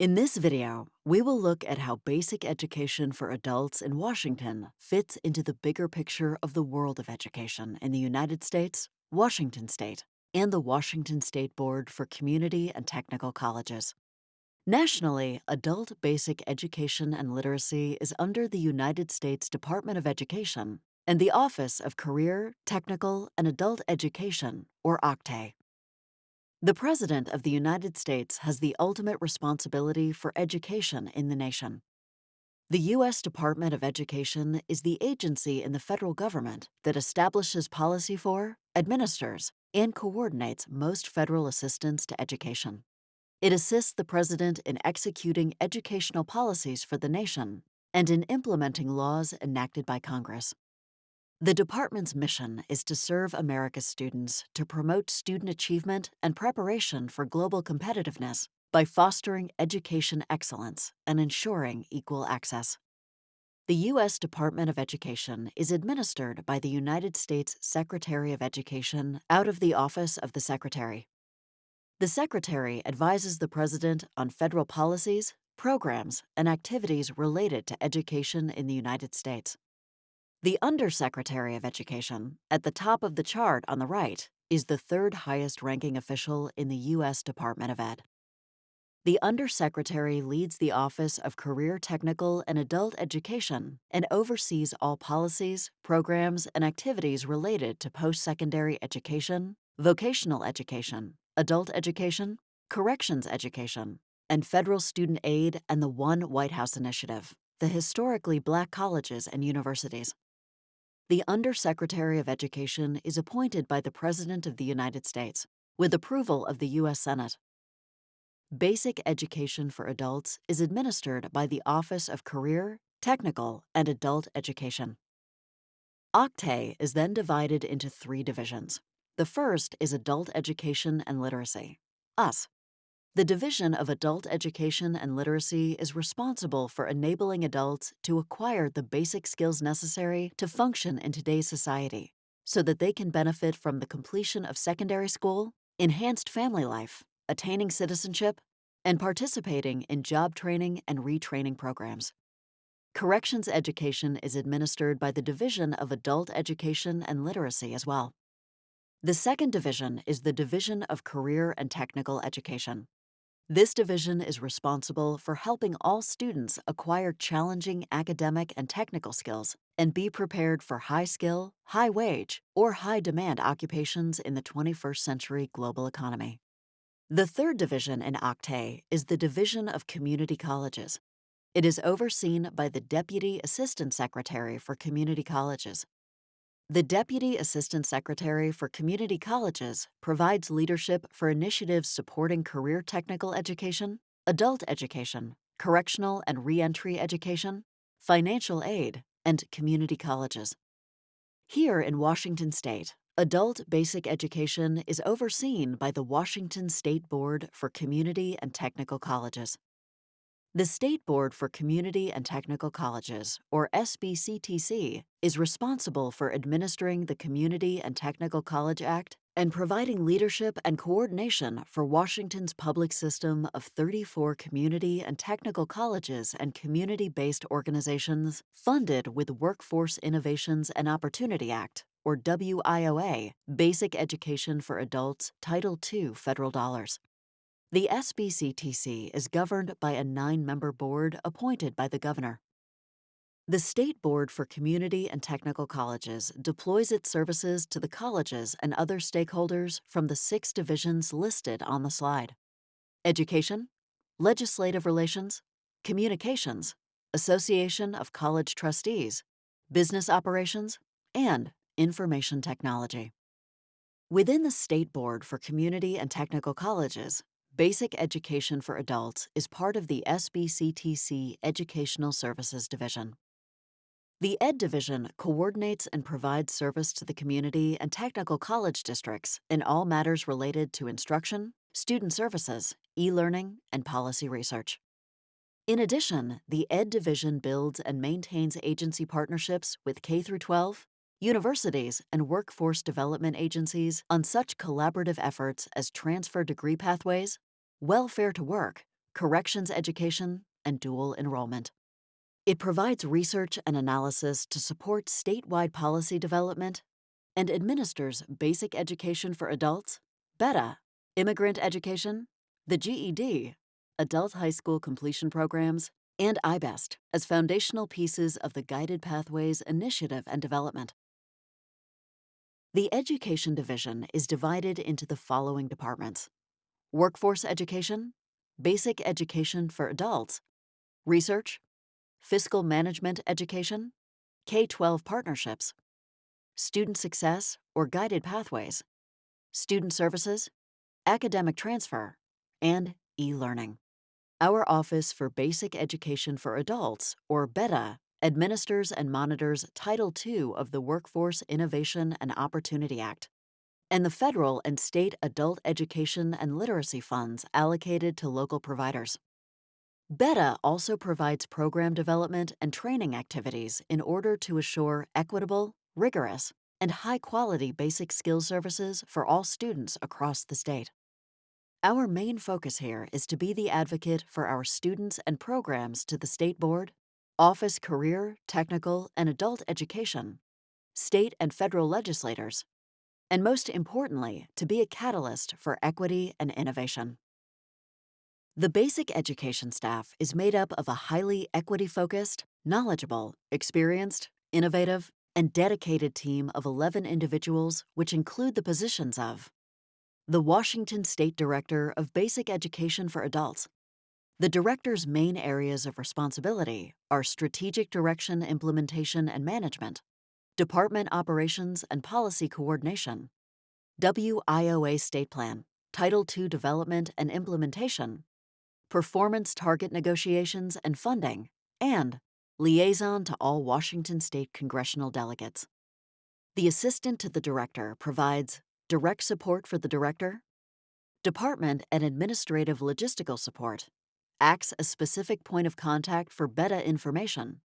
In this video, we will look at how basic education for adults in Washington fits into the bigger picture of the world of education in the United States, Washington State, and the Washington State Board for Community and Technical Colleges. Nationally, adult basic education and literacy is under the United States Department of Education and the Office of Career, Technical, and Adult Education, or OCTAE. The President of the United States has the ultimate responsibility for education in the nation. The U.S. Department of Education is the agency in the federal government that establishes policy for, administers, and coordinates most federal assistance to education. It assists the President in executing educational policies for the nation and in implementing laws enacted by Congress. The department's mission is to serve America's students to promote student achievement and preparation for global competitiveness by fostering education excellence and ensuring equal access. The U.S. Department of Education is administered by the United States Secretary of Education out of the Office of the Secretary. The Secretary advises the President on federal policies, programs, and activities related to education in the United States. The Undersecretary of Education, at the top of the chart on the right, is the third highest ranking official in the U.S. Department of Ed. The Undersecretary leads the Office of Career Technical and Adult Education and oversees all policies, programs, and activities related to post secondary education, vocational education, adult education, corrections education, and federal student aid and the One White House Initiative, the historically black colleges and universities. The Undersecretary of Education is appointed by the President of the United States with approval of the U.S. Senate. Basic education for adults is administered by the Office of Career, Technical, and Adult Education. OCTAE is then divided into three divisions. The first is Adult Education and Literacy, US. The Division of Adult Education and Literacy is responsible for enabling adults to acquire the basic skills necessary to function in today's society so that they can benefit from the completion of secondary school, enhanced family life, attaining citizenship, and participating in job training and retraining programs. Corrections education is administered by the Division of Adult Education and Literacy as well. The second division is the Division of Career and Technical Education. This division is responsible for helping all students acquire challenging academic and technical skills and be prepared for high skill, high wage, or high demand occupations in the 21st century global economy. The third division in OCTAE is the Division of Community Colleges. It is overseen by the Deputy Assistant Secretary for Community Colleges. The Deputy Assistant Secretary for Community Colleges provides leadership for initiatives supporting career technical education, adult education, correctional and reentry education, financial aid, and community colleges. Here in Washington State, adult basic education is overseen by the Washington State Board for Community and Technical Colleges. The State Board for Community and Technical Colleges, or SBCTC, is responsible for administering the Community and Technical College Act and providing leadership and coordination for Washington's public system of 34 community and technical colleges and community based organizations funded with Workforce Innovations and Opportunity Act, or WIOA, Basic Education for Adults, Title II federal dollars. The SBCTC is governed by a nine member board appointed by the governor. The State Board for Community and Technical Colleges deploys its services to the colleges and other stakeholders from the six divisions listed on the slide Education, Legislative Relations, Communications, Association of College Trustees, Business Operations, and Information Technology. Within the State Board for Community and Technical Colleges, Basic Education for Adults is part of the SBCTC Educational Services Division. The Ed Division coordinates and provides service to the community and technical college districts in all matters related to instruction, student services, e learning, and policy research. In addition, the Ed Division builds and maintains agency partnerships with K 12, universities, and workforce development agencies on such collaborative efforts as transfer degree pathways, welfare to work, corrections education, and dual enrollment. It provides research and analysis to support statewide policy development and administers basic education for adults, BETA, immigrant education, the GED, adult high school completion programs, and IBEST as foundational pieces of the Guided Pathways initiative and development. The Education Division is divided into the following departments Workforce Education, Basic Education for Adults, Research, Fiscal Management Education, K 12 Partnerships, Student Success or Guided Pathways, Student Services, Academic Transfer, and e learning. Our Office for Basic Education for Adults, or BETA, administers and monitors Title II of the Workforce Innovation and Opportunity Act, and the federal and state adult education and literacy funds allocated to local providers. BETA also provides program development and training activities in order to assure equitable, rigorous, and high quality basic skills services for all students across the state. Our main focus here is to be the advocate for our students and programs to the State Board office career, technical, and adult education, state and federal legislators, and most importantly, to be a catalyst for equity and innovation. The basic education staff is made up of a highly equity focused, knowledgeable, experienced, innovative, and dedicated team of 11 individuals, which include the positions of the Washington State Director of Basic Education for Adults, the Director's main areas of responsibility are strategic direction, implementation, and management, department operations and policy coordination, WIOA State Plan, Title II development and implementation, performance target negotiations and funding, and liaison to all Washington State congressional delegates. The Assistant to the Director provides direct support for the Director, department and administrative logistical support, acts as specific point of contact for beta information,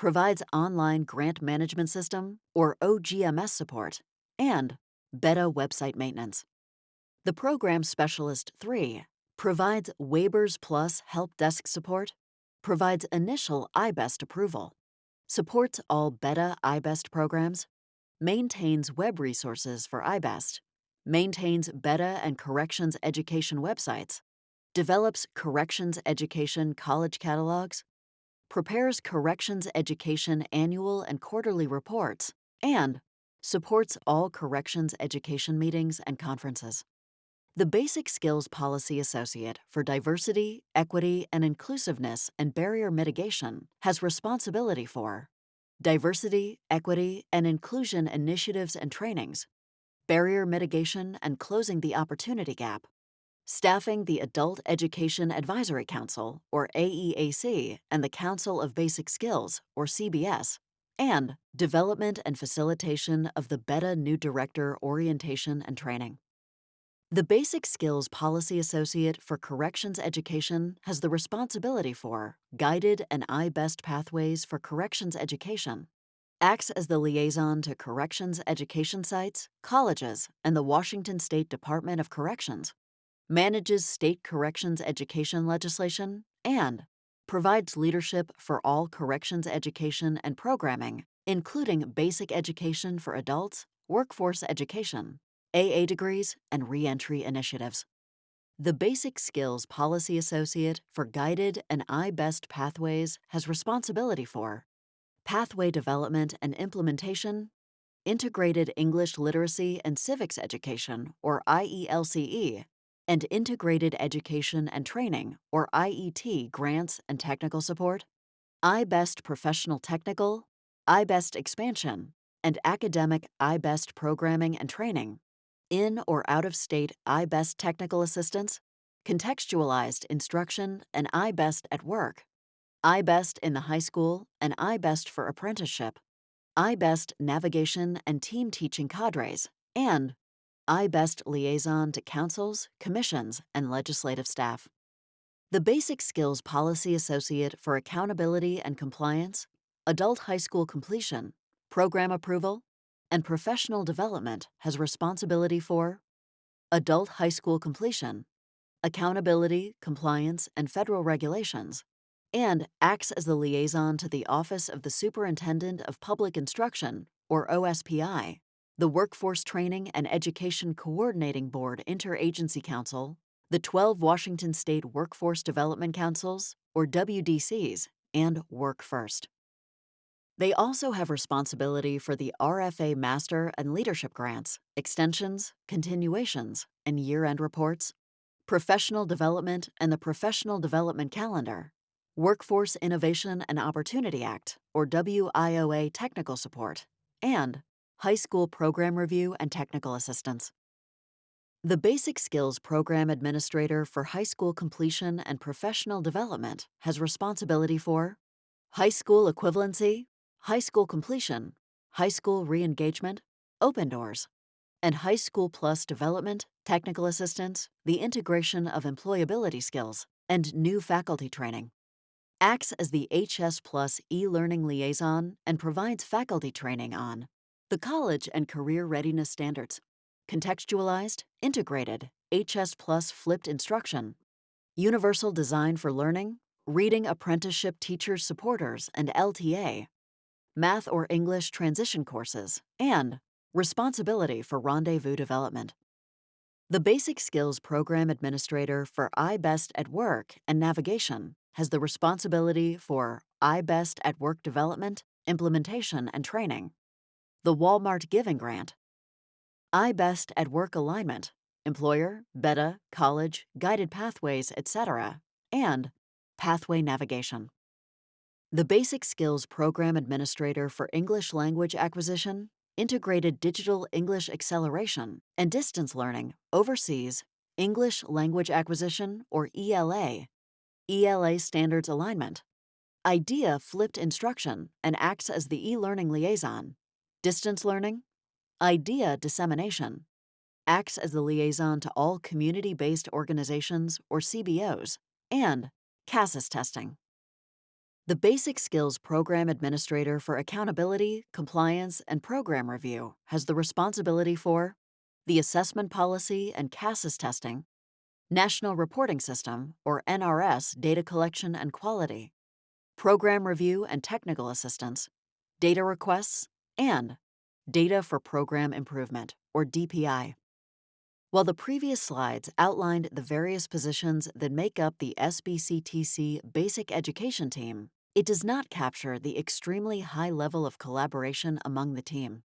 provides online grant management system or OGMS support, and beta website maintenance. The Program Specialist 3 provides WABERS Plus help desk support, provides initial IBEST approval, supports all beta IBEST programs, maintains web resources for IBEST, maintains beta and corrections education websites, develops corrections education college catalogs, prepares corrections education annual and quarterly reports, and supports all corrections education meetings and conferences. The Basic Skills Policy Associate for Diversity, Equity, and Inclusiveness and Barrier Mitigation has responsibility for diversity, equity, and inclusion initiatives and trainings, barrier mitigation and closing the opportunity gap, staffing the Adult Education Advisory Council, or AEAC, and the Council of Basic Skills, or CBS, and development and facilitation of the BETA New Director Orientation and Training. The Basic Skills Policy Associate for Corrections Education has the responsibility for guided and IBEST pathways for corrections education, acts as the liaison to corrections education sites, colleges, and the Washington State Department of Corrections, manages state corrections education legislation, and provides leadership for all corrections education and programming, including basic education for adults, workforce education, AA degrees, and reentry initiatives. The Basic Skills Policy Associate for Guided and IBEST Pathways has responsibility for pathway development and implementation, integrated English literacy and civics education, or IELCE, and Integrated Education and Training, or IET, grants and technical support, IBEST Professional Technical, IBEST Expansion, and Academic IBEST Programming and Training, in or out of state IBEST Technical Assistance, Contextualized Instruction, and IBEST at Work, IBEST in the high school, and IBEST for apprenticeship, IBEST Navigation and Team Teaching Cadres, and IBEST liaison to councils, commissions, and legislative staff. The Basic Skills Policy Associate for Accountability and Compliance, Adult High School Completion, Program Approval, and Professional Development has responsibility for Adult High School Completion, accountability, compliance, and federal regulations, and acts as the liaison to the Office of the Superintendent of Public Instruction, or OSPI, the Workforce Training and Education Coordinating Board Interagency Council, the 12 Washington State Workforce Development Councils, or WDCs, and Work First. They also have responsibility for the RFA Master and Leadership Grants, extensions, continuations, and year end reports, professional development and the Professional Development Calendar, Workforce Innovation and Opportunity Act, or WIOA technical support, and high school program review and technical assistance. The Basic Skills Program Administrator for High School Completion and Professional Development has responsibility for high school equivalency, high school completion, high school re-engagement, open doors, and high school plus development, technical assistance, the integration of employability skills, and new faculty training. Acts as the HS Plus e-learning liaison and provides faculty training on the college and career readiness standards, contextualized, integrated, HS Plus flipped instruction, universal design for learning, reading apprenticeship teachers supporters and LTA, math or English transition courses, and responsibility for rendezvous development. The Basic Skills Program Administrator for iBest at Work and Navigation has the responsibility for iBest at Work development, implementation, and training, the Walmart Giving Grant, iBest at Work alignment, employer, beta, college, guided pathways, etc., and pathway navigation. The Basic Skills Program Administrator for English Language Acquisition, Integrated Digital English Acceleration, and Distance Learning oversees English Language Acquisition, or ELA, ELA Standards Alignment, IDEA Flipped Instruction, and acts as the e-learning liaison, Distance Learning, IDEA Dissemination, acts as the liaison to all community-based organizations, or CBOs, and CASAS testing. The Basic Skills Program Administrator for Accountability, Compliance, and Program Review has the responsibility for the Assessment Policy and CASAS testing, National Reporting System, or NRS, data collection and quality, program review and technical assistance, data requests, and Data for Program Improvement, or DPI. While the previous slides outlined the various positions that make up the SBCTC Basic Education Team, it does not capture the extremely high level of collaboration among the team.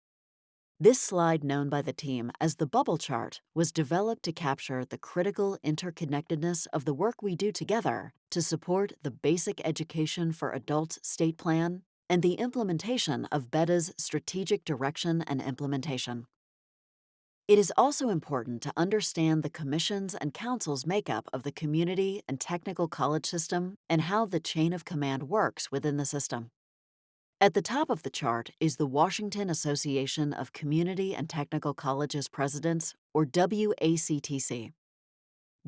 This slide, known by the team as the bubble chart, was developed to capture the critical interconnectedness of the work we do together to support the Basic Education for Adults State Plan and the implementation of BEDA's strategic direction and implementation. It is also important to understand the Commission's and Council's makeup of the community and technical college system and how the chain of command works within the system. At the top of the chart is the Washington Association of Community and Technical Colleges Presidents, or WACTC.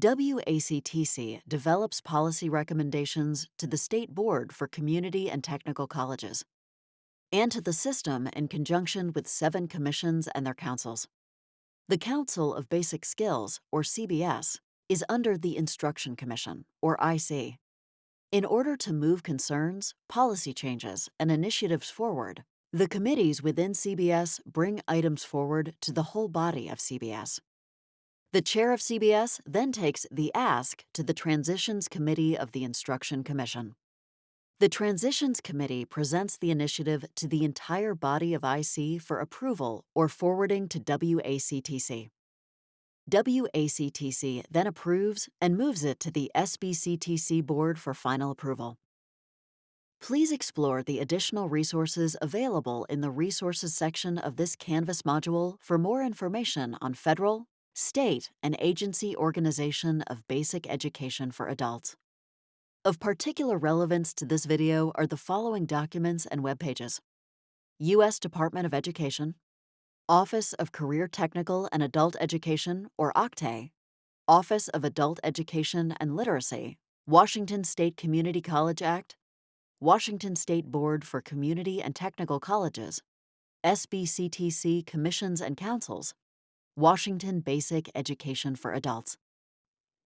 WACTC develops policy recommendations to the State Board for Community and Technical Colleges and to the system in conjunction with seven commissions and their councils. The Council of Basic Skills, or CBS, is under the Instruction Commission, or IC. In order to move concerns, policy changes, and initiatives forward, the committees within CBS bring items forward to the whole body of CBS. The chair of CBS then takes the ask to the Transitions Committee of the Instruction Commission. The Transitions Committee presents the initiative to the entire body of IC for approval or forwarding to WACTC. WACTC then approves and moves it to the SBCTC Board for final approval. Please explore the additional resources available in the Resources section of this Canvas module for more information on federal, state, and agency organization of basic education for adults. Of particular relevance to this video are the following documents and web pages. U.S. Department of Education, Office of Career Technical and Adult Education, or OCTAE, Office of Adult Education and Literacy, Washington State Community College Act, Washington State Board for Community and Technical Colleges, SBCTC Commissions and Councils, Washington Basic Education for Adults.